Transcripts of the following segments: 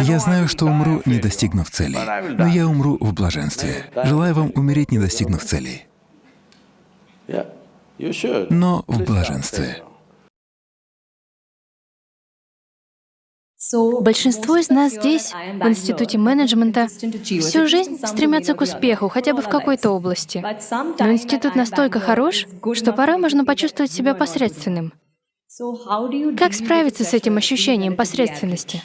Я знаю, что умру, не достигнув цели, но я умру в блаженстве. Желаю вам умереть, не достигнув целей, но в блаженстве. Большинство из нас здесь, в Институте менеджмента, всю жизнь стремятся к успеху, хотя бы в какой-то области. Но институт настолько хорош, что порой можно почувствовать себя посредственным. Как справиться с этим ощущением посредственности?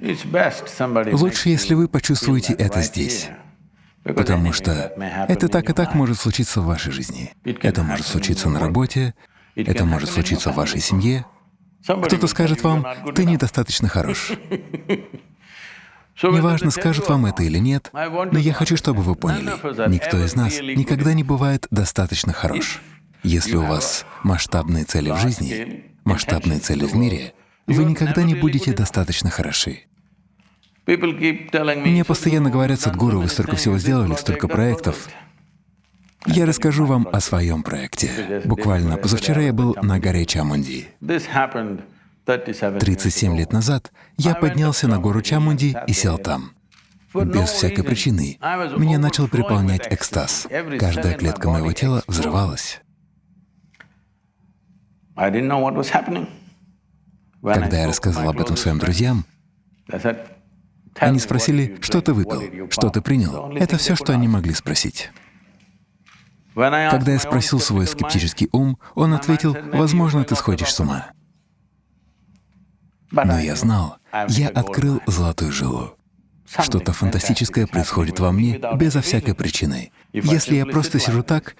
Лучше, если вы почувствуете это здесь. Потому что это так и так может случиться в вашей жизни. Это может случиться на работе, это может случиться в вашей семье. Кто-то скажет вам, ты недостаточно хорош. Неважно, скажет вам это или нет, но я хочу, чтобы вы поняли, никто из нас никогда не бывает достаточно хорош. Если у вас масштабные цели в жизни, масштабные цели в мире, вы никогда не будете достаточно хороши. Мне постоянно говорят, Садгуру, вы столько всего сделали, столько проектов. Я расскажу вам о своем проекте. Буквально позавчера я был на горе Чамунди. 37 лет назад я поднялся на гору Чамунди и сел там. Без всякой причины. Меня начал переполнять экстаз. Каждая клетка моего тела взрывалась. Когда я рассказал об этом своим друзьям, они спросили, что ты выпил, что ты принял. Это все, что они могли спросить. Когда я спросил свой скептический ум, он ответил, возможно, ты сходишь с ума. Но я знал, я открыл золотую жилу. Что-то фантастическое происходит во мне безо всякой причины. Если я просто сижу так,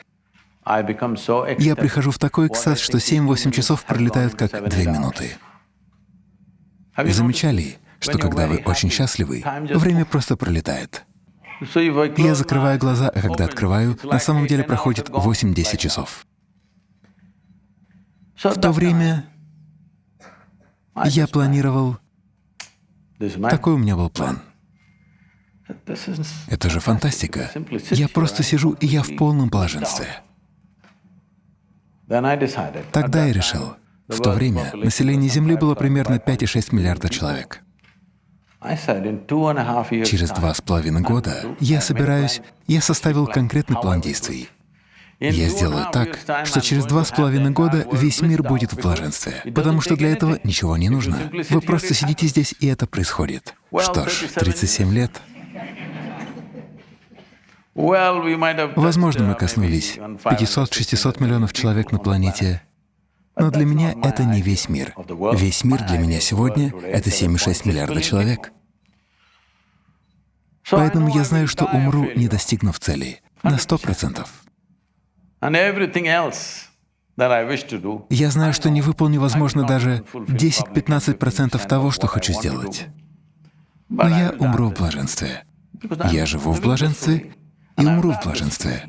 я прихожу в такой экстаз, что 7-8 часов пролетают как 2 минуты. Замечали, что когда вы очень счастливы, время просто пролетает. Я закрываю глаза, а когда открываю, на самом деле проходит 8-10 часов. В то время я планировал... Такой у меня был план. Это же фантастика. Я просто сижу, и я в полном блаженстве. Тогда я решил, в то время население Земли было примерно 5,6 миллиарда человек. Через два с половиной года я собираюсь, я составил конкретный план действий. Я сделаю так, что через два с половиной года весь мир будет в блаженстве, потому что для этого ничего не нужно. Вы просто сидите здесь, и это происходит. Что ж, 37 лет. Возможно, мы коснулись 500-600 миллионов человек на планете, но для меня это не весь мир. Весь мир для меня сегодня — это 7,6 миллиарда человек. Поэтому я знаю, что умру, не достигнув цели, на сто процентов. Я знаю, что не выполню, возможно, даже 10-15% того, что хочу сделать. Но я умру в блаженстве. Я живу в блаженстве и умру в блаженстве.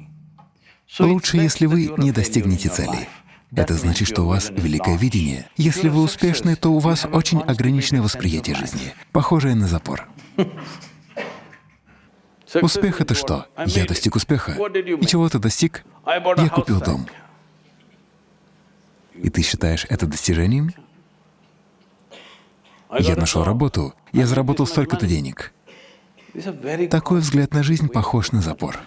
Лучше, если вы не достигнете цели. Это значит, что у вас великое видение. Если вы успешны, то у вас очень ограниченное восприятие жизни, похожее на запор. Успех — это что? Я достиг успеха. И чего ты достиг? Я купил дом. И ты считаешь это достижением? Я нашел работу, я заработал столько-то денег. Такой взгляд на жизнь похож на запор.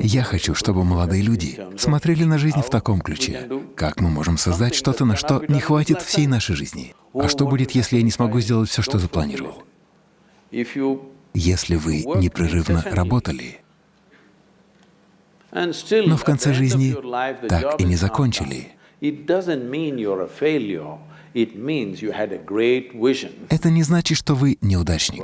Я хочу, чтобы молодые люди смотрели на жизнь в таком ключе. Как мы можем создать что-то, на что не хватит всей нашей жизни? А что будет, если я не смогу сделать все, что запланировал? Если вы непрерывно работали, но в конце жизни так и не закончили, это не значит, что вы неудачник.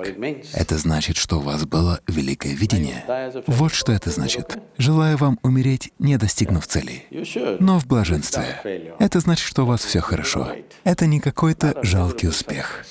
Это значит, что у вас было великое видение. Вот что это значит. Желаю вам умереть, не достигнув цели, но в блаженстве. Это значит, что у вас все хорошо. Это не какой-то жалкий успех.